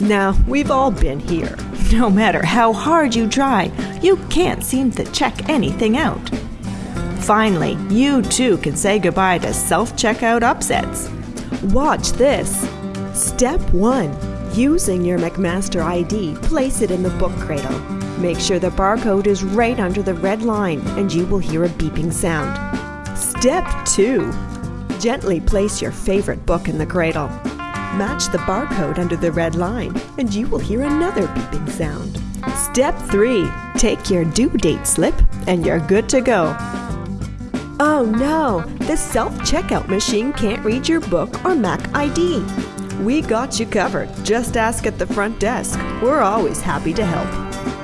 Now, we've all been here. No matter how hard you try, you can't seem to check anything out. Finally, you too can say goodbye to self checkout upsets. Watch this. Step 1. Using your McMaster ID, place it in the book cradle. Make sure the barcode is right under the red line and you will hear a beeping sound. Step 2. Gently place your favorite book in the cradle. Match the barcode under the red line and you will hear another beeping sound. Step 3. Take your due date slip and you're good to go. Oh no, the self checkout machine can't read your book or Mac ID. We got you covered. Just ask at the front desk. We're always happy to help.